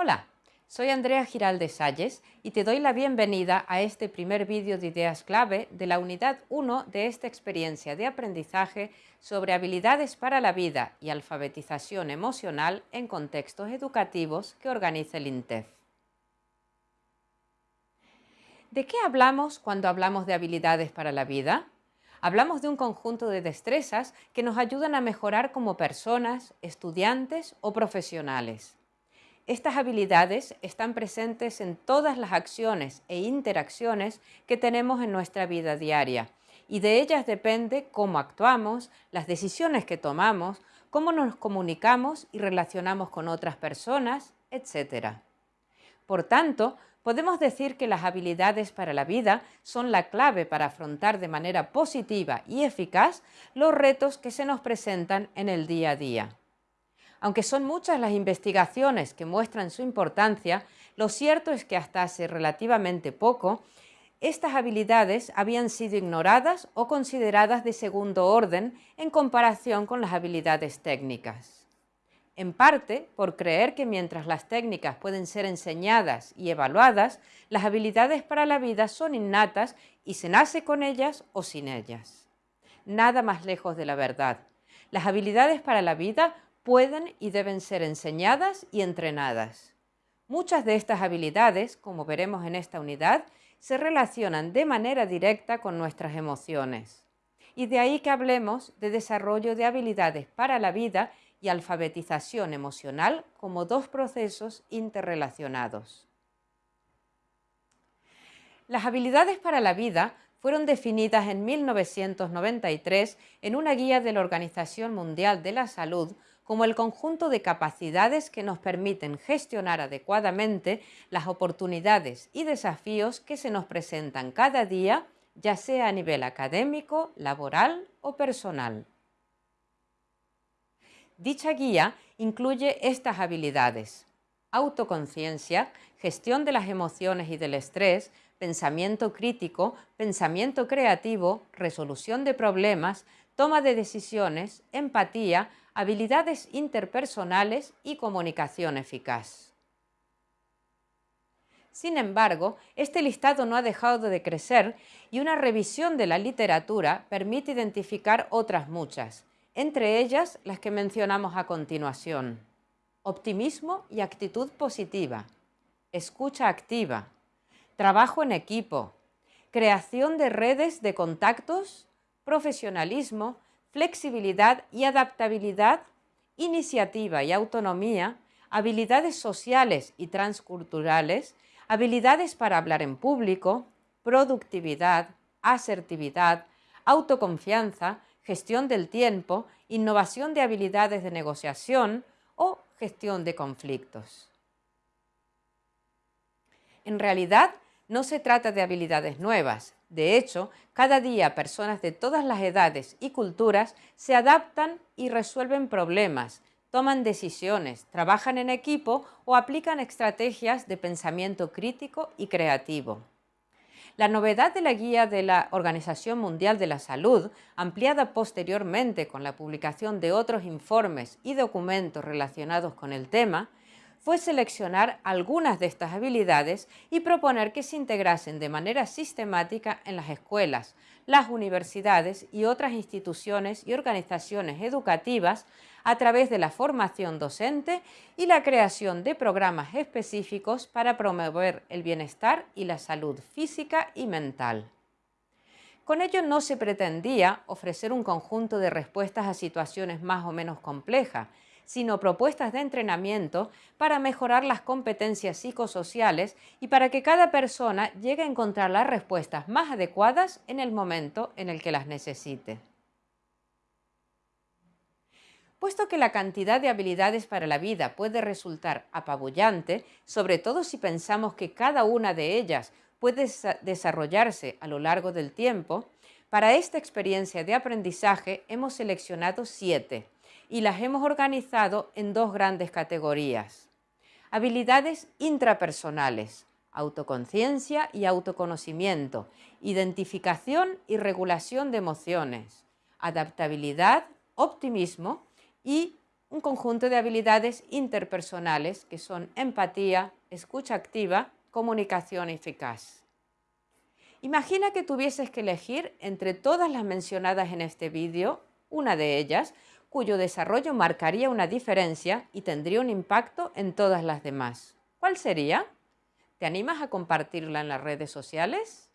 Hola, soy Andrea Giralde Salles y te doy la bienvenida a este primer vídeo de ideas clave de la unidad 1 de esta experiencia de aprendizaje sobre habilidades para la vida y alfabetización emocional en contextos educativos que organiza el INTEF. ¿De qué hablamos cuando hablamos de habilidades para la vida? Hablamos de un conjunto de destrezas que nos ayudan a mejorar como personas, estudiantes o profesionales. Estas habilidades están presentes en todas las acciones e interacciones que tenemos en nuestra vida diaria y de ellas depende cómo actuamos, las decisiones que tomamos, cómo nos comunicamos y relacionamos con otras personas, etc. Por tanto, podemos decir que las habilidades para la vida son la clave para afrontar de manera positiva y eficaz los retos que se nos presentan en el día a día. Aunque son muchas las investigaciones que muestran su importancia, lo cierto es que hasta hace relativamente poco, estas habilidades habían sido ignoradas o consideradas de segundo orden en comparación con las habilidades técnicas. En parte por creer que mientras las técnicas pueden ser enseñadas y evaluadas, las habilidades para la vida son innatas y se nace con ellas o sin ellas. Nada más lejos de la verdad. Las habilidades para la vida pueden y deben ser enseñadas y entrenadas. Muchas de estas habilidades, como veremos en esta unidad, se relacionan de manera directa con nuestras emociones. Y de ahí que hablemos de desarrollo de habilidades para la vida y alfabetización emocional como dos procesos interrelacionados. Las habilidades para la vida fueron definidas en 1993 en una guía de la Organización Mundial de la Salud como el conjunto de capacidades que nos permiten gestionar adecuadamente las oportunidades y desafíos que se nos presentan cada día, ya sea a nivel académico, laboral o personal. Dicha guía incluye estas habilidades. Autoconciencia, gestión de las emociones y del estrés, pensamiento crítico, pensamiento creativo, resolución de problemas, toma de decisiones, empatía, habilidades interpersonales y comunicación eficaz. Sin embargo, este listado no ha dejado de crecer y una revisión de la literatura permite identificar otras muchas, entre ellas las que mencionamos a continuación. Optimismo y actitud positiva, escucha activa, trabajo en equipo, creación de redes de contactos, profesionalismo, flexibilidad y adaptabilidad, iniciativa y autonomía, habilidades sociales y transculturales, habilidades para hablar en público, productividad, asertividad, autoconfianza, gestión del tiempo, innovación de habilidades de negociación o gestión de conflictos. En realidad, no se trata de habilidades nuevas, de hecho, cada día personas de todas las edades y culturas se adaptan y resuelven problemas, toman decisiones, trabajan en equipo o aplican estrategias de pensamiento crítico y creativo. La novedad de la guía de la Organización Mundial de la Salud, ampliada posteriormente con la publicación de otros informes y documentos relacionados con el tema, fue seleccionar algunas de estas habilidades y proponer que se integrasen de manera sistemática en las escuelas, las universidades y otras instituciones y organizaciones educativas a través de la formación docente y la creación de programas específicos para promover el bienestar y la salud física y mental. Con ello no se pretendía ofrecer un conjunto de respuestas a situaciones más o menos complejas, sino propuestas de entrenamiento para mejorar las competencias psicosociales y para que cada persona llegue a encontrar las respuestas más adecuadas en el momento en el que las necesite. Puesto que la cantidad de habilidades para la vida puede resultar apabullante, sobre todo si pensamos que cada una de ellas puede desarrollarse a lo largo del tiempo, para esta experiencia de aprendizaje hemos seleccionado siete, y las hemos organizado en dos grandes categorías. Habilidades intrapersonales, autoconciencia y autoconocimiento, identificación y regulación de emociones, adaptabilidad, optimismo y un conjunto de habilidades interpersonales que son empatía, escucha activa, comunicación eficaz. Imagina que tuvieses que elegir entre todas las mencionadas en este vídeo, una de ellas, cuyo desarrollo marcaría una diferencia y tendría un impacto en todas las demás. ¿Cuál sería? ¿Te animas a compartirla en las redes sociales?